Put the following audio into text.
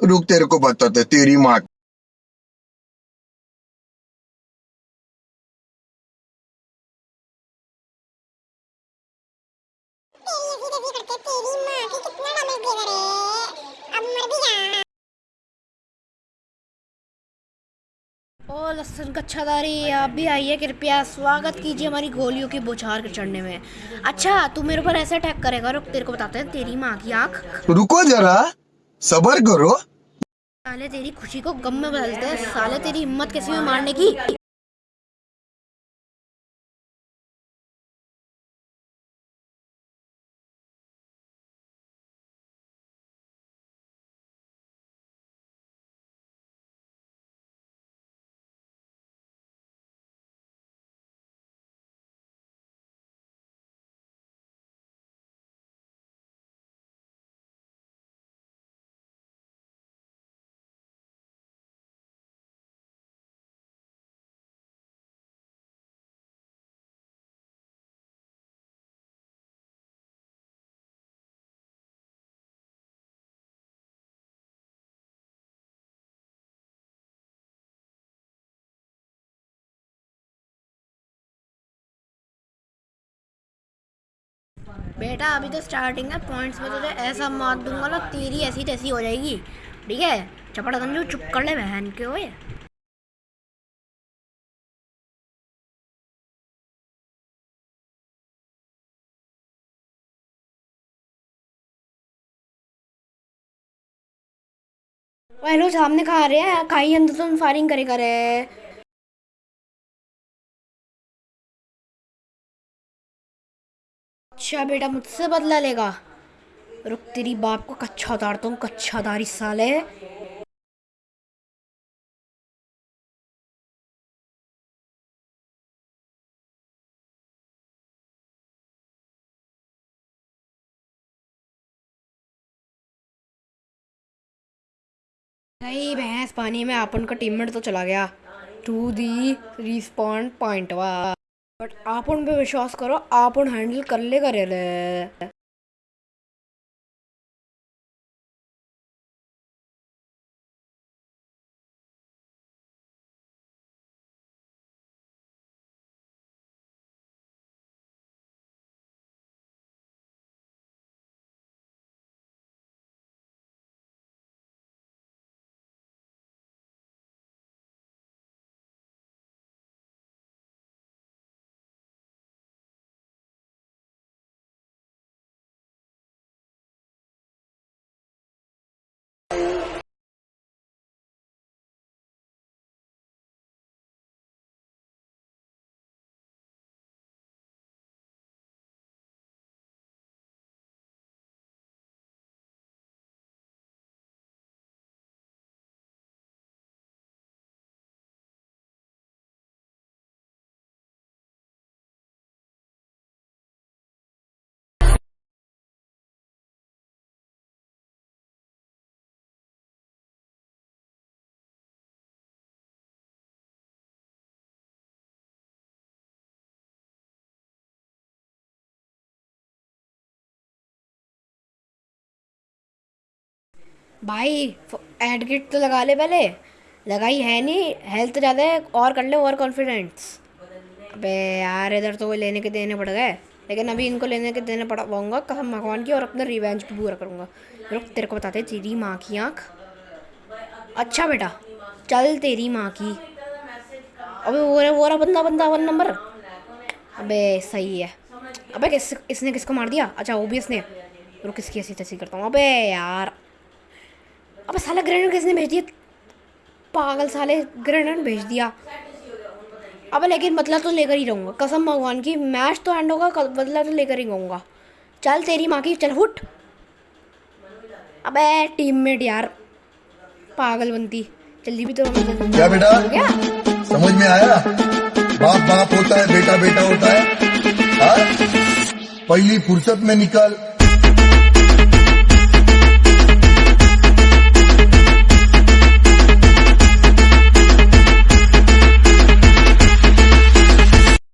रुक तेरे को बताते तेरी माँ ओ लहसुन कच्छादारी आप भी आइए कृपया स्वागत कीजिए हमारी गोलियों के बौछार के चढ़ने में। अच्छा तू मेरे ऊपर ऐसे अटैक करेगा रुक तेरे को बताते हैं तेरी माँ की आँख। रुको जरा। सबर करो। साले तेरी खुशी को गम में बदलते हैं। साले तेरी हिम्मत कैसी हुई मारने की। बेटा, अभी तो स्टार्टिंग है पॉइंट्स में तुझे ऐसा मार दूँगा ना, तेरी ऐसी तैसी हो जाएगी। ठीक है? चपड़ गंजू चुप कर ले बहन के ओए, हेलो, सामने खा रहे हैं, खाई अंदर तुम फायरिंग करे करे। अच्छा बेटा, मुझसे बदला लेगा। रुक, तेरी बाप को कच्चा उतारता हूँ कच्चा उतारी साले। भाई भैंस, पानी में अपन का टीममेट तो चला गया। टू दी रिस्पॉन्ड पॉइंट वा बट आपन पे विश्वास करो आपन हैंडल कर लेगा रे। भाई एड किट तो लगा ले पहले। लगाई है नहीं हेल्थ ज़्यादा है, और कर ले और कॉन्फिडेंस अबे यार, इधर तो कोई लेने के देने पड़ गए। लेकिन अभी इनको लेने के देने पड़ पाऊँगा, कसम भगवान की, और अपना रिवेंज भी पूरा करूँगा। रुक, तेरे को बताते तेरी माँ की आँख। अच्छा बेटा, चल तेरी माँ की। अबे, वो रहा वो रहा बंदा बंदा वन नंबर अबे, सही है। अबे, किस इसने किसको मार दिया? अच्छा वो भी इसने। रुक किसकी ऐसी तैसी करता हूँ। अबे, यार। अबे साला ग्रेनेड किसने भेज दिया? पागल साले ग्रेनेड भेज दिया। अबे लेकिन बदला तो लेकर ही रहूँगा। कसम भगवान की मैच तो एंड होगा बदला तो लेकर ही रहूँगा। चल तेरी माँ की चल हुट अबे टीममेट यार। पागल बनती। जल्दी भी तो क्या बेटा? क्या समझ में आया? बाप बाप होता है बेटा बेटा होता है। हाँ? पहली फुर्सत में निकल